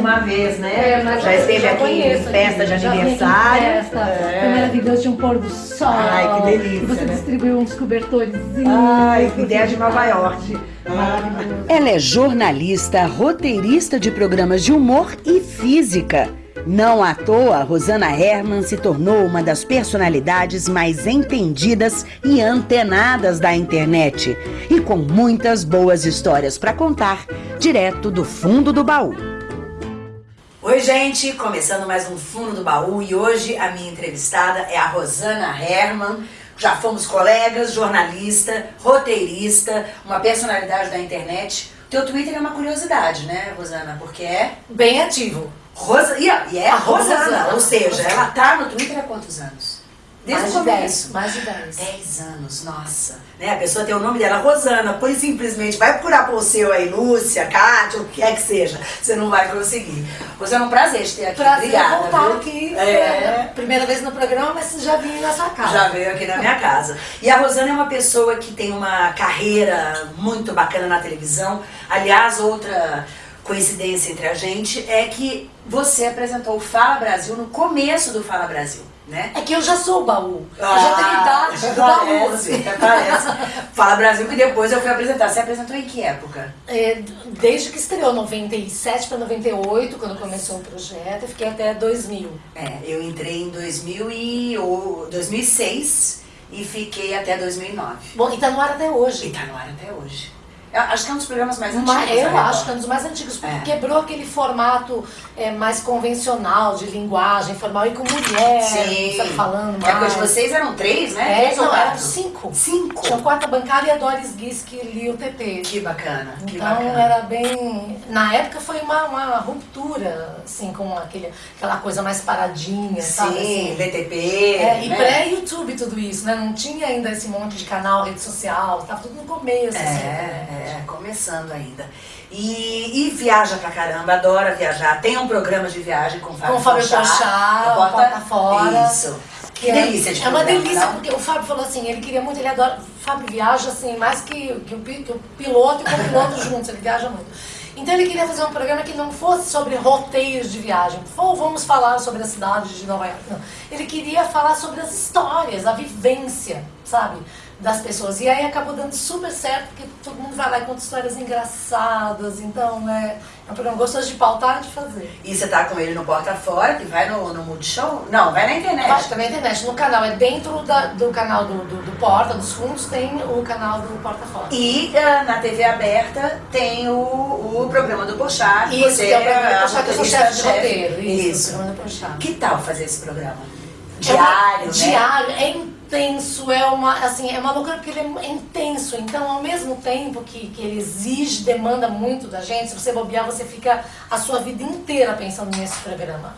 mais uma vez, né? É, mas já esteve já aqui conheço em festa aqui, de já aniversário. Festa, É. Foi maravilhoso, tinha um pôr do sol. Ai, que delícia, E você né? distribuiu uns cobertores. Ai, que ideia de Nova York. Maravilhoso. Ela é jornalista, roteirista de programas de humor e física. Não à toa, Rosana Herman se tornou uma das personalidades mais entendidas e antenadas da internet. E com muitas boas histórias para contar, direto do fundo do baú. Oi, gente, começando mais um Fundo do Baú e hoje a minha entrevistada é a Rosana Herman. Já fomos colegas, jornalista, roteirista, uma personalidade da internet. Teu Twitter é uma curiosidade, né, Rosana? Porque é Bem ativo. Rosa, e é- a Rosana, Rosana. ou seja, ela tá no Twitter há quantos anos? Desde mais o de 10. começo. Mais de 10. 10 anos, nossa. Né? A pessoa tem o nome dela, Rosana, pois simplesmente vai procurar por seu aí, Lúcia, Kátia, o que é que seja. Você não vai conseguir. Rosana, é um prazer te ter aqui. Prazer Obrigada. voltar viu? aqui. É. Primeira vez no programa, mas já vim na sua casa. Já veio aqui na minha casa. E a Rosana é uma pessoa que tem uma carreira muito bacana na televisão. Aliás, outra coincidência entre a gente é que você apresentou o Fala Brasil no começo do Fala Brasil, né? É que eu já sou o baú. eu já tenho idade do baú. Ah, assim. parece. Fala Brasil que depois eu fui apresentar. Você apresentou em que época? É, desde que estreou, 97 para 98, quando começou o projeto, eu fiquei até 2000. É, eu entrei em 2000 e, o- 2006 e fiquei até 2009. Bom, e tá no ar até E hoje. tá no ar até hoje. Acho que é um dos programas mais antigos. Mas eu da acho que é um dos mais antigos, porque É. quebrou aquele formato é, mais convencional de linguagem formal e com mulher, Sim. sabe, falando época mais. de vocês eram três, né? É, Três não, eram cinco. Cinco? Tinha quarta bancária e a Doris Guiz que lia o TP. Que bacana, que Então bacana. era bem. Na época foi uma, uma ruptura, assim, com aquele, aquela coisa mais paradinha, sabe? Sim, assim. VTP. É, e né? pré-YouTube tudo isso, né? Não tinha ainda esse monte de canal, rede social, tava tudo no começo, assim. né? É, começando ainda. E, e viaja pra caramba, adora viajar. Tem um programa de viagem com o Fábio Com o Fábio o Porta Fora. Isso. Que Que é- delícia de É uma delícia, não? porque o Fábio falou assim, ele queria muito, ele adora. O Fábio viaja assim, mais que, que, o, que o piloto e o copiloto juntos, ele viaja muito. Então ele queria fazer um programa que não fosse sobre roteiros de viagem, ou vamos falar sobre a cidade de Nova York. Não. Ele queria falar sobre as histórias, a vivência, sabe? Das pessoas. E aí acabou dando super certo, porque todo mundo vai lá e conta histórias engraçadas. Então é, é um programa gostoso de pautar e de fazer. E você tá com ele no Porta Fora, que vai no, no Multishow? Não, vai na internet. Vai também na internet. No canal, é dentro da- do canal do, do, do Porta, dos fundos, tem o canal do Porta Fora. E ah, na TV aberta tem o, o programa do que Isso, você que é o programa do Porchat, que eu sou chefe de roteiro. Isso, Isso. o programa do Porchat. Que tal fazer esse programa? É Diário, né? Diário, é intenso, é uma, assim, é uma loucura porque ele é intenso. Então, ao mesmo tempo que, que ele exige, demanda muito da gente, se você bobear, você fica a sua vida inteira pensando nesse programa.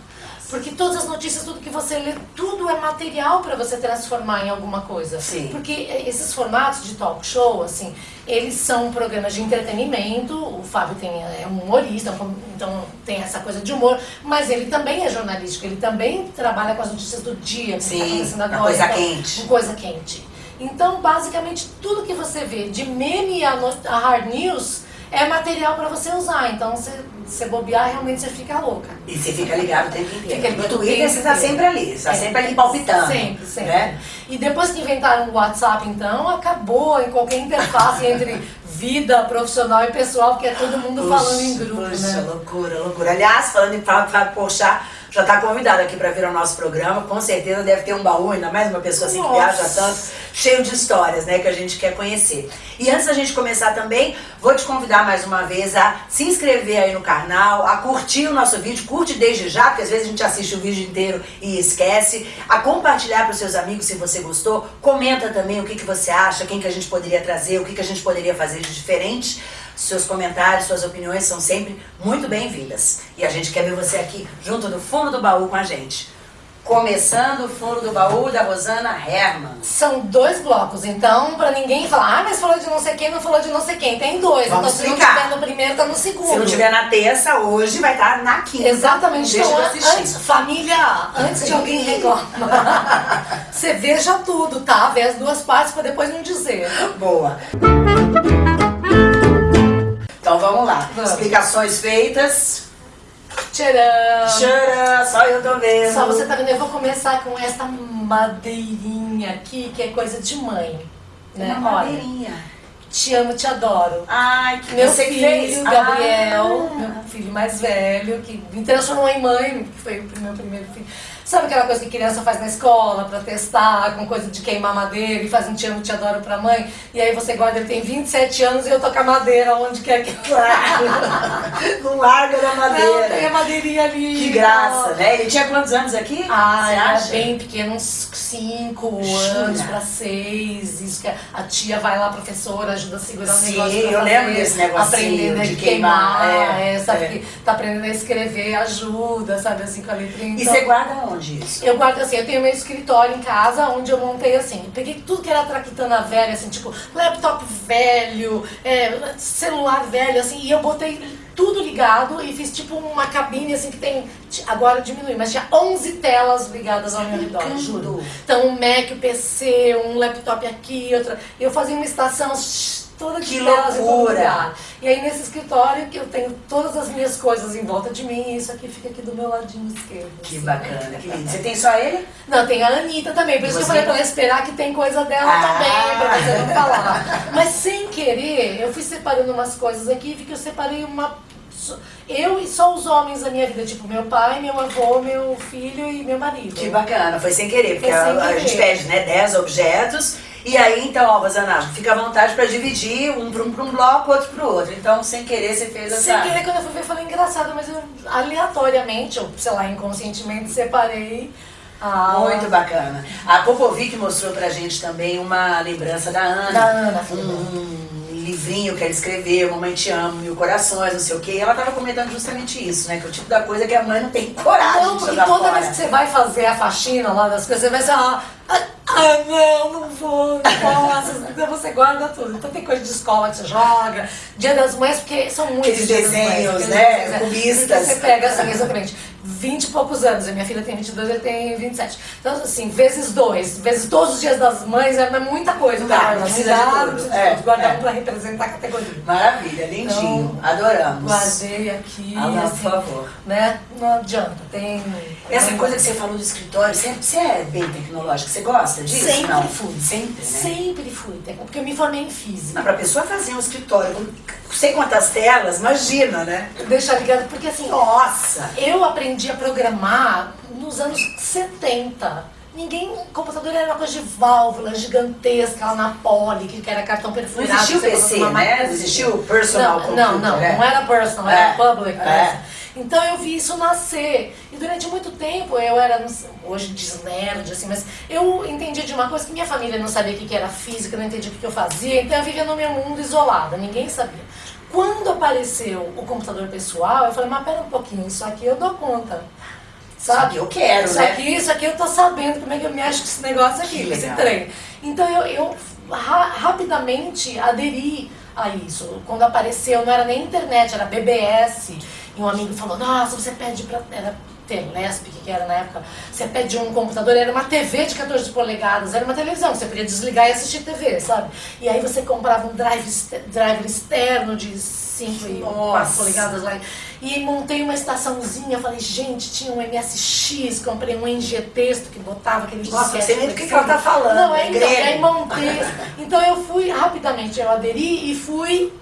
Porque todas as notícias, tudo que você lê, tudo é material para você transformar em alguma coisa. Sim. Porque esses formatos de talk show, assim, eles são programas de entretenimento. O Fábio tem, é um humorista, então tem essa coisa de humor, mas ele também é jornalístico, ele também trabalha com as notícias do dia, que Sim, está acontecendo agora. coisa então, quente. coisa quente. Então, basicamente, tudo que você vê, de meme a, no- a hard news, é material para você usar. Então, você, você bobear, realmente você fica louca. E você fica ligado o tempo inteiro. Fica no Twitter você tá inteiro. sempre ali, você tá É. sempre ali palpitando. Sempre, sempre. Né? E depois que inventaram o WhatsApp, então, acabou em qualquer interface entre vida profissional e pessoal, porque é todo mundo Puxa, falando em grupo, puxa, né? loucura, loucura. Aliás, falando em Fábio Porchat, já está convidado aqui para vir ao nosso programa. Com certeza deve ter um baú, ainda mais uma pessoa assim que Nossa. viaja tanto, cheio de histórias, né, que a gente quer conhecer. E antes da gente começar também, vou te convidar mais uma vez a se inscrever aí no canal, a curtir o nosso vídeo, curte desde já, porque às vezes a gente assiste o vídeo inteiro e esquece, a compartilhar para os seus amigos se você gostou, comenta também o que, que você acha, quem que a gente poderia trazer, o que, que a gente poderia fazer de diferente. Seus comentários, suas opiniões são sempre muito bem-vindas. E a gente quer ver você aqui junto do fundo do baú com a gente. Começando o fundo do baú da Rosana Herman. São dois blocos, então, pra ninguém falar, ah, mas falou de não sei quem, não falou de não sei quem. Tem dois, Vamos então se não explicar. tiver no primeiro, tá no segundo. Se não tiver na terça, hoje vai estar na quinta. Exatamente. Deixa Então, assistir. antes, família, antes de alguém reclamar, você veja tudo, tá? Vê as duas partes pra depois não dizer. Boa. Então vamos lá. Vamos. Explicações feitas. Tcharam! Tcharam, só eu tô vendo. Só você tá vendo, eu vou começar com essa madeirinha aqui, que é coisa de mãe. Né? Uma Olha, madeirinha. te amo, te adoro. Ai, que Meu filho, fez. Gabriel, Ah. meu filho mais velho, que me transformou em mãe, que foi o meu primeiro filho. Sabe aquela coisa que criança faz na escola pra testar, com coisa de queimar madeira e faz um te amo, te adoro pra mãe? E aí você guarda, ele tem 27 anos e eu tô com a madeira onde quer que eu Não larga da Não, tem a madeira. madeirinha ali. Que graça, né? Ele tinha quantos anos aqui? Ah, Você era acha? bem pequeno, uns 5 Jura? anos pra 6. Isso que a tia vai lá, professora, ajuda a segurar o Sim, negócio. pra eu fazer, lembro desse negocinho Aprendendo a de queimar, queimar, é, é, sabe? é. Que tá aprendendo a escrever, ajuda, sabe? Assim, com a letrinha. E Então, você guarda onde isso? Eu guardo assim, eu tenho meu escritório em casa, onde eu montei assim, peguei tudo que era traquitana velha, assim, tipo, laptop velho, é, celular velho, assim, e eu botei tudo ligado e fiz tipo uma cabine assim que tem, agora diminui, mas tinha 11 telas ligadas ao meu redor, juro. Então um Mac, um PC, um laptop aqui, outra. Eu fazia uma estação toda de Que telas em todo lugar. E aí nesse escritório que eu tenho todas as minhas coisas em volta de mim, e isso aqui fica aqui do meu ladinho esquerdo. Que assim. bacana, que lindo. Você tem só ele? Não, tem a Anitta também, por isso que eu falei pra ela esperar que tem coisa dela Ah. também, pra você não falar. Mas sem querer, eu fui separando umas coisas aqui, vi que eu separei uma. Eu e só os homens da minha vida, tipo meu pai, meu avô, meu filho e meu marido. Que bacana, foi sem querer, porque sem a, a querer. gente pede, né, 10 objetos. E aí, então, ó, Rosana, fica à vontade pra dividir um pra um, pra um bloco, outro pro outro. Então, sem querer, você fez essa. Sem querer, quando eu fui ver, eu falei engraçado, mas eu aleatoriamente, ou sei lá, inconscientemente, separei. a Muito bacana. A Popovic mostrou pra gente também uma lembrança da Ana. Da Ana, um livrinho que ela escreveu, Mamãe Te Amo, Mil Corações, não sei o quê. E ela tava comentando justamente isso, né? Que é o tipo da coisa que a mãe não tem coragem Não, de jogar toda fora. vez que você vai fazer a faxina lá das coisas, você vai ser, ah, ah, não, não vou, não posso. Então você guarda tudo. Então tem coisa de escola que você joga, dia das mães, porque são muitos Aqueles mães, desenhos, aqueles né, desenhos, é. cubistas. Então você pega assim, exatamente, 20 e poucos anos, a minha filha tem 22, ele tem 27. Então assim, vezes dois, vezes todos os dias das mães, é muita coisa. Tá, não dá, não precisa de É. Guardar é. um pra representar a categoria. Maravilha, lindinho. Então, Adoramos. Guardei aqui, Alana, assim, por favor. né? Não adianta, tem... Essa coisa que você falou do escritório, sempre, você é bem tecnológica, você gosta disso? Sempre não? fui. Sempre, né? Sempre fui, porque eu me formei em física. Não, pra pessoa fazer um escritório com sei quantas telas, imagina, né? Deixar ligado, porque assim, Nossa! eu aprendi a programar nos anos 70. Ninguém, computador era uma coisa de válvula gigantesca lá na Poli, que era cartão Não perfurado. existia o PC, né? Não existia o personal não, computer, Não, não, né? não era personal, É, era public. é. né? Então eu vi isso nascer. E durante muito tempo eu era, não sei, hoje diz nerd, assim, mas eu entendi de uma coisa que minha família não sabia o que era física, não entendia o que que eu fazia, então eu vivia no meu mundo isolada, ninguém sabia. Quando apareceu o computador pessoal, eu falei, mas pera um pouquinho, isso aqui eu dou conta. Isso aqui eu quero, isso né? Aqui, isso aqui eu tô sabendo como é que eu me acho com esse negócio aqui, Que com esse legal. trem. Então eu, eu ra- rapidamente aderi a isso. Quando apareceu, não era nem internet, era BBS. E um amigo falou, nossa, você pede pra... Era Telesp, que era na época. Você pede um computador, era uma TV de 14 polegadas, era uma televisão, você podia desligar e assistir TV, sabe? E aí você comprava um drive, driver externo de 5 e 4 Nossa. polegadas lá. E montei uma estaçãozinha, falei, gente, tinha um MSX, comprei um NG Texto que botava aquele Nossa, disquete não sei nem do que que ela tá falando, Não, é é, então, aí montei. Então eu fui, rapidamente eu aderi e fui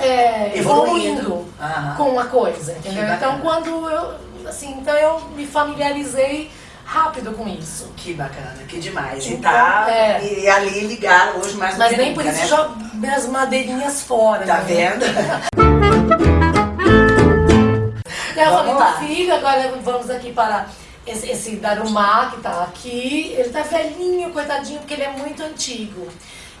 é, Evoluindo. evoluindo com a coisa, entendeu? Então quando eu, assim, então eu me familiarizei rápido com isso. Que bacana, que demais. E Então, tá é. e ali ligaram hoje mais Mas nem nunca, por isso né? jogo minhas madeirinhas fora. Tá né? vendo? Então, eu Vamos falei, filho, agora vamos aqui para esse, esse Darumá que tá aqui. Ele tá velhinho, coitadinho, porque ele é muito antigo.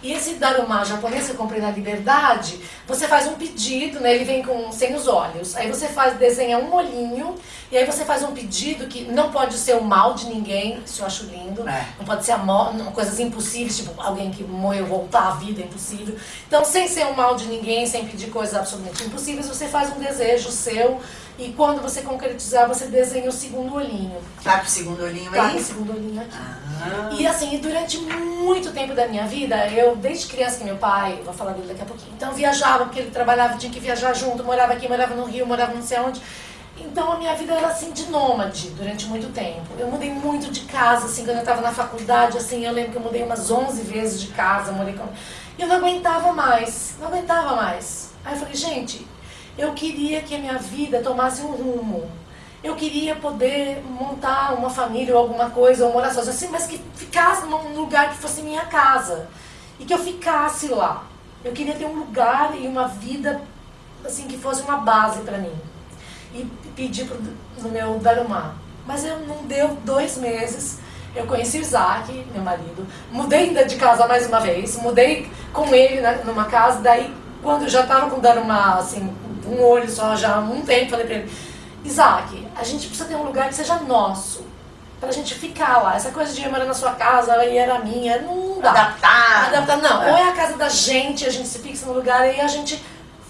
E esse Darumá japonês que eu comprei na Liberdade, você faz um pedido, né? Ele vem com sem os olhos. Aí você faz, desenha um olhinho, e aí você faz um pedido que não pode ser o mal de ninguém, isso eu acho lindo. É. Não pode ser a coisas impossíveis, tipo alguém que morreu voltar à vida, é impossível. Então, sem ser o mal de ninguém, sem pedir coisas absolutamente impossíveis, você faz um desejo seu e quando você concretizar, você desenha o segundo olhinho. Tá com o segundo olhinho Tá, aí? o segundo olhinho aqui. Ah, E assim, durante muito tempo da minha vida, eu, desde criança que meu pai, vou falar dele daqui a pouquinho, então viajava, porque ele trabalhava, tinha que viajar junto, morava aqui, morava no Rio, morava não sei onde. Então a minha vida era assim de nômade durante muito tempo. Eu mudei muito de casa, assim, quando eu estava na faculdade, assim, eu lembro que eu mudei umas 11 vezes de casa, morei com... E eu não aguentava mais, não aguentava mais. Aí eu falei, gente, eu queria que a minha vida tomasse um rumo. Eu queria poder montar uma família ou alguma coisa, ou morar sozinha, assim, mas que ficasse num lugar que fosse minha casa. E que eu ficasse lá. Eu queria ter um lugar e uma vida, assim, que fosse uma base para mim e pedi pro, no meu Darumá. Mas eu não deu dois meses. Eu conheci o Isaac, meu marido, mudei de casa mais uma vez, mudei com ele né, numa casa, daí quando já estava com o Darumá, assim, um olho só já há um tempo, falei para ele, Isaac, a gente precisa ter um lugar que seja nosso, pra gente ficar lá. Essa coisa de ir morar na sua casa e era minha, não dá. Adaptar. Adaptar, não. É. Ou é a casa da gente, a gente se fixa no lugar e a gente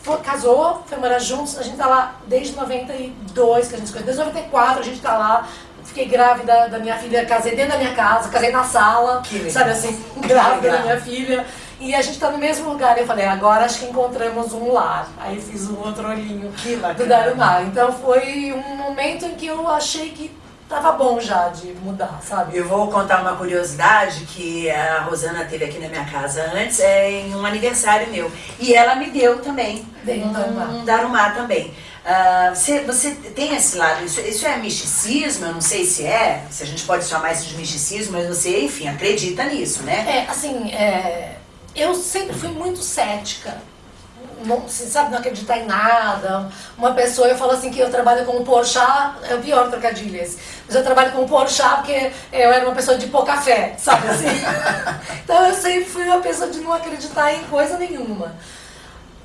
foi, casou, foi morar juntos, a gente tá lá desde 92 que a gente se desde 94 a gente tá lá. Fiquei grávida da minha filha, casei dentro da minha casa, casei na sala, que sabe assim, grávida da minha filha. E a gente tá no mesmo lugar. Eu falei, agora acho que encontramos um lar. Aí fiz um outro olhinho do Darumar. Então foi um momento em que eu achei que tava bom já de mudar, sabe? Eu vou contar uma curiosidade que a Rosana teve aqui na minha casa antes, é em um aniversário meu. E ela me deu também Dei um Darumá. um Darumá também. Uh, você, você tem esse lado, isso, isso é misticismo, eu não sei se é, se a gente pode chamar isso de misticismo, mas você, enfim, acredita nisso, né? É, assim, é, eu sempre fui muito cética não, você sabe, não acreditar em nada. Uma pessoa, eu falo assim que eu trabalho com o Porchat, é o pior trocadilho esse, mas eu trabalho com o Porchat porque eu era uma pessoa de pouca fé, sabe assim? então eu sempre fui uma pessoa de não acreditar em coisa nenhuma.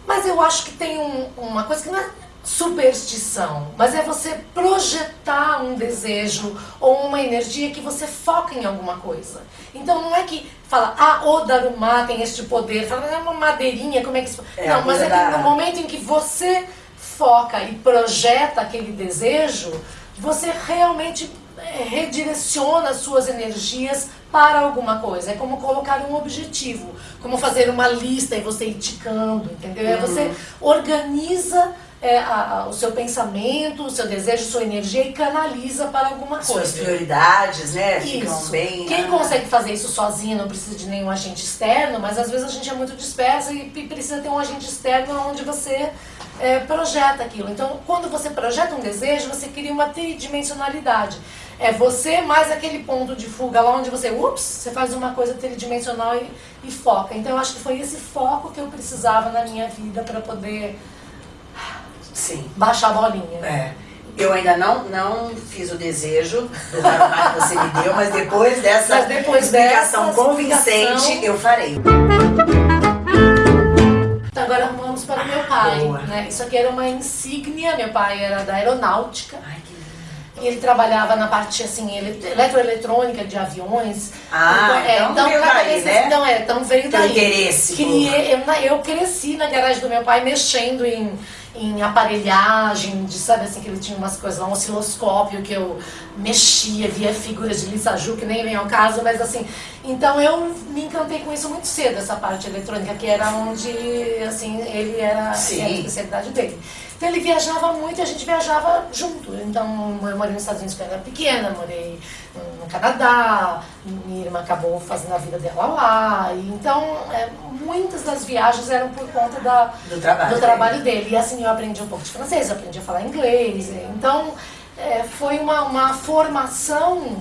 Mas eu acho que tem um, uma coisa que não é superstição, mas é você projetar um desejo ou uma energia que você foca em alguma coisa. Então não é que fala, ah, o Darumá tem este poder, fala, é uma madeirinha, como é que isso... É, não, mas é que no momento em que você foca e projeta aquele desejo, você realmente é, redireciona suas energias para alguma coisa. É como colocar um objetivo, como fazer uma lista e você ir ticando, entendeu? Uhum. Você organiza é, a, a, o seu pensamento, o seu desejo, sua energia e canaliza para alguma coisa. Suas prioridades, né? Isso. bem. Quem consegue fazer isso sozinho não precisa de nenhum agente externo, mas às vezes a gente é muito disperso e precisa ter um agente externo onde você é, projeta aquilo. Então, quando você projeta um desejo, você cria uma tridimensionalidade. É você mais aquele ponto de fuga lá onde você, ups, você faz uma coisa tridimensional e, e foca. Então, eu acho que foi esse foco que eu precisava na minha vida para poder Sim. baixar a bolinha. É. Eu ainda não, não fiz o desejo do que você me deu, mas depois dessa mas depois explicação dessa convincente, explicação... eu farei. Então agora vamos para o meu pai. Né? Isso aqui era uma insígnia, meu pai era da aeronáutica. Ai, que e ele trabalhava na parte assim, ele, eletroeletrônica de aviões. Ah, então, é, então, veio daí, vez, né? Então, é, então veio daí. interesse. Criei, eu, eu cresci na garagem do meu pai mexendo em em aparelhagem, de, sabe assim, que ele tinha umas coisas lá, um osciloscópio que eu mexia, via figuras de Lisa Ju, que nem vem ao caso, mas assim, então eu me encantei com isso muito cedo, essa parte eletrônica, que era onde, assim, ele era, Sim. era a especialidade dele. Então ele viajava muito e a gente viajava junto. Então eu morei nos Estados Unidos quando eu era pequena, morei no Canadá, minha irmã acabou fazendo a vida dela lá. E, então é, muitas das viagens eram por conta da, do, trabalho, do trabalho dele. E assim eu aprendi um pouco de francês, eu aprendi a falar inglês. Então é, foi uma, uma formação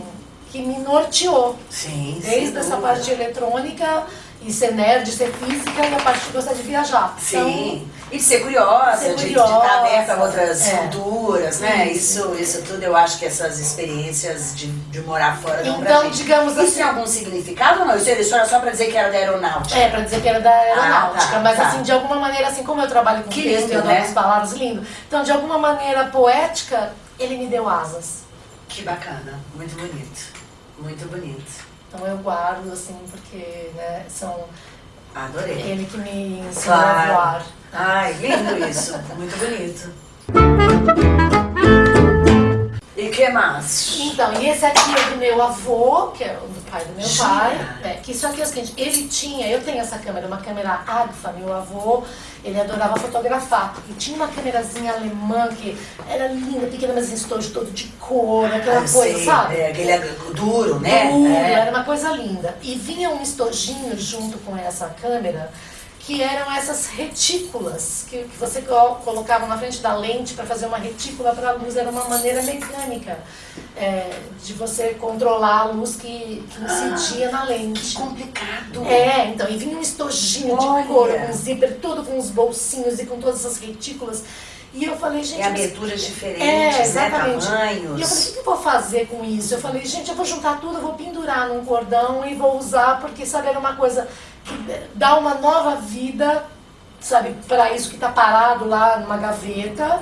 que me norteou. Sim, Desde essa parte eletrônica e ser nerd, ser física e a parte de gostar de viajar. Sim. Então, e de ser curiosa, ser de, curiosa, de estar aberta a outras é. culturas, né? Isso. Isso, isso tudo eu acho que essas experiências de, de morar fora dão Então, digamos Isso assim- tem algum significado ou não? Isso isso era só pra dizer que era da aeronáutica? É, pra dizer que era da aeronáutica, Ah, tá, mas tá. assim, de alguma maneira, assim como eu trabalho com Que texto lindo, e adoro né? as palavras, lindo. Então, de alguma maneira poética, ele me deu asas. Que bacana, muito bonito, muito bonito. Então eu guardo, assim, porque, né, são Adorei. ele que me ensinou a Claro. voar. Ai, lindo isso, muito bonito. E que mais? Então, e esse aqui é do meu avô, que é o pai do meu Gira. pai. É, que só que é o seguinte, ele tinha, eu tenho essa câmera, uma câmera Agfa, meu avô, ele adorava fotografar. E tinha uma câmerazinha alemã que era linda, pequena, mas em estojo todo de cor, aquela Ah, coisa, sei, sabe? É, aquele duro, né? Tudo, É. era uma coisa linda. E vinha um estojinho junto com essa câmera, que eram essas retículas que, que você co- colocava na frente da lente para fazer uma retícula para a luz. Era uma maneira mecânica é, de você controlar a luz que, que incidia na lente. Complicado. É, então, e vinha um estojinho Olha. de couro, com zíper, todo com os bolsinhos e com todas essas retículas. E eu falei, gente... É mas- aberturas é, diferentes, né? exatamente. Tamanhos. E eu falei, o que eu vou fazer com isso? Eu falei, gente, eu vou juntar tudo, eu vou pendurar num cordão e vou usar, porque, sabe, era uma coisa dá uma nova vida, sabe, para isso que tá parado lá numa gaveta.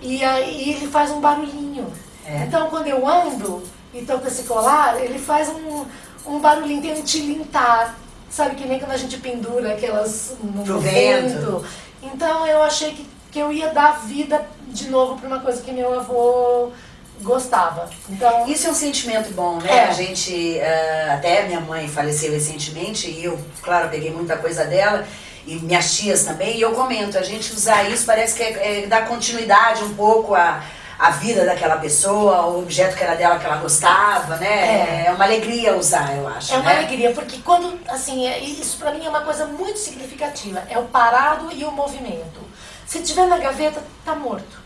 E aí ele faz um barulhinho. É. Então, quando eu ando e tô com esse colar, ele faz um, um barulhinho, tem um tilintar. Sabe, que nem quando a gente pendura aquelas no Pro vento. vento. Então, eu achei que, que eu ia dar vida de novo para uma coisa que meu avô gostava. Então, Isso é um sentimento bom, né? É. A gente, eh, até minha mãe faleceu recentemente e eu, claro, peguei muita coisa dela e minhas tias também, e eu comento, a gente usar isso parece que é, é dar continuidade um pouco à, à vida daquela pessoa, ao objeto que era dela que ela gostava, né? É, uma alegria usar, eu acho. É uma né? alegria, porque quando, assim, é- isso pra mim é uma coisa muito significativa. É o parado e o movimento. Se tiver na gaveta, tá morto.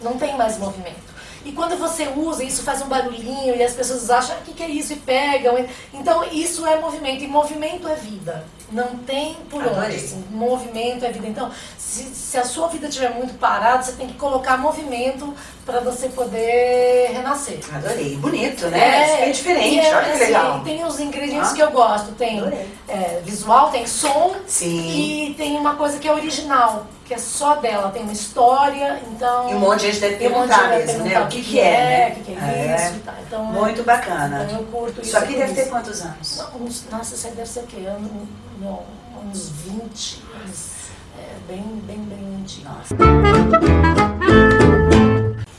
Não tem mais movimento. E quando você usa, isso faz um barulhinho e as pessoas acham, ah, que, que é isso? E pegam. Então, isso é movimento. E movimento é vida. Não tem por Adorei. onde. Assim, movimento é vida. Então, se, se a sua vida estiver muito parada, você tem que colocar movimento para você poder renascer. Adorei. Bonito, né? É, diferente, e é, olha que assim, legal. Tem os ingredientes Ah. que eu gosto. Tem é, visual, tem som Sim. e tem uma coisa que é original, que é só dela. Tem uma história, então... E um monte de gente deve um perguntar gente mesmo, né? O que que é, né? O que, que é, É. Então, Muito bacana. Então eu curto isso. Isso aqui deve ter quantos anos? Uns- nossa, isso aí deve ser o quê? Ano- não, uns 20, uns, é, bem, bem, bem antigo. Nossa.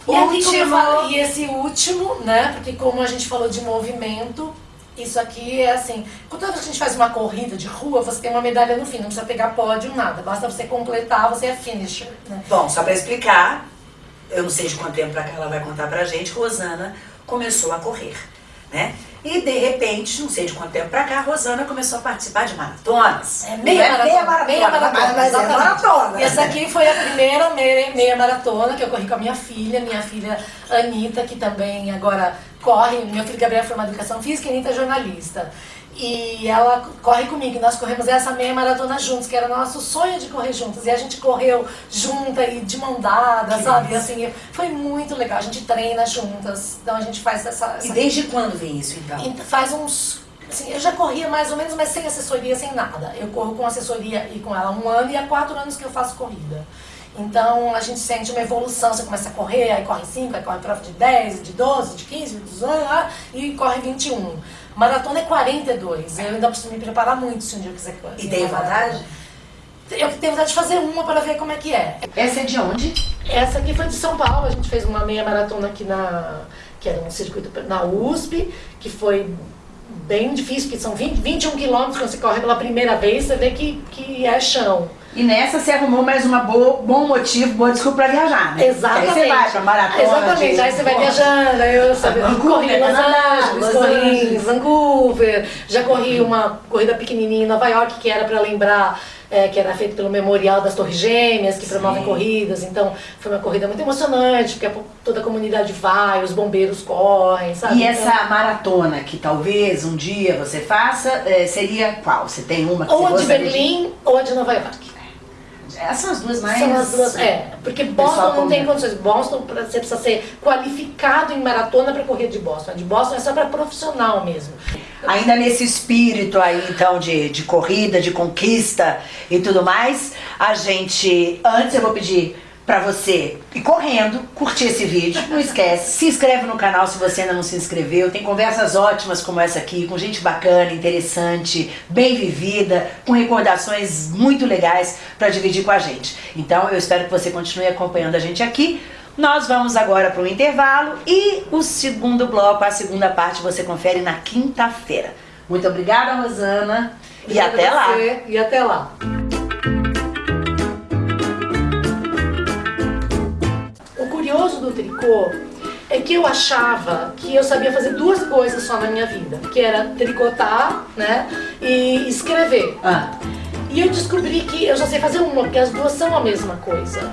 E, aqui, Último. falo- e esse último, né? Porque como a gente falou de movimento, isso aqui é assim, quando a gente faz uma corrida de rua, você tem uma medalha no fim, não precisa pegar pódio, nada. Basta você completar, você é finisher, né? Bom, só pra explicar, eu não sei de quanto tempo pra cá ela vai contar pra gente, Rosana começou a correr, né? E de repente, não sei de quanto tempo pra cá, Rosana começou a participar de maratonas. É meia Não maratona. Meia maratona, meia maratona, mas, mas é maratona. Essa aqui foi a primeira meia, meia maratona que eu corri com a minha filha, minha filha Anitta, que também agora corre. Meu filho Gabriel é formado em educação física e Anitta é jornalista. E ela corre comigo, e nós corremos essa meia maratona juntos, que era nosso sonho de correr juntos. E a gente correu junta e de mão dada, Que sabe? massa. Assim, foi muito legal. A gente treina juntas, então a gente faz essa. E essa desde quando vem isso, então? e faz uns. Assim, eu já corria mais ou menos, mas sem assessoria, sem nada. Eu corro com assessoria e com ela um ano e há quatro anos que eu faço corrida. Então a gente sente uma evolução, você começa a correr, aí corre 5, aí corre prova de 10, de 12, de 15, de 18 lá, e corre 21. Maratona é 42. Eu ainda preciso me preparar muito se um dia eu quiser correr. E tem vontade? Eu tenho vontade de fazer uma para ver como é que é. Essa é de onde? Essa aqui foi de São Paulo, a gente fez uma meia maratona aqui na. que era um circuito na USP, que foi bem difícil, porque são 20, 21 quilômetros, quando você corre pela primeira vez, você vê que, que é chão. E nessa você arrumou mais um bom motivo, boa desculpa pra viajar, né? Exatamente. Aí você vai pra maratona. Exatamente, de- aí você vai viajando, aí eu sabe, Vancouver, corri em Los Angeles, corri em. Vancouver, já corri uma corrida pequenininha em Nova York, que era para lembrar, é, que era feito pelo Memorial das Torres Gêmeas, que promovem Sim. corridas, então foi uma corrida muito emocionante, porque toda a comunidade vai, os bombeiros correm, sabe? E Então, essa maratona que talvez um dia você faça, eh, seria qual? Você tem uma que ou você a de Berlim ou a de Nova York. Essas são as duas mais... São as duas, é, porque Boston não tem comenta. condições. Boston, pra- você precisa ser qualificado em maratona para correr de Boston. De Boston é só para profissional mesmo. Ainda nesse espírito aí, então, de, de corrida, de conquista e tudo mais, a gente, antes eu vou pedir pra você ir correndo, curtir esse vídeo, não esquece, se inscreve no canal se você ainda não se inscreveu, tem conversas ótimas como essa aqui, com gente bacana, interessante, bem vivida, com recordações muito legais pra dividir com a gente. Então eu espero que você continue acompanhando a gente aqui, Nós vamos agora para o intervalo e o segundo bloco, a segunda parte, você confere na quinta-feira. Muito obrigada, Rosana. E até lá. E até lá. Do tricô é que eu achava que eu sabia fazer duas coisas só na minha vida, que era tricotar, né, e escrever. Ah. E eu descobri que eu só sei fazer uma, porque as duas são a mesma coisa.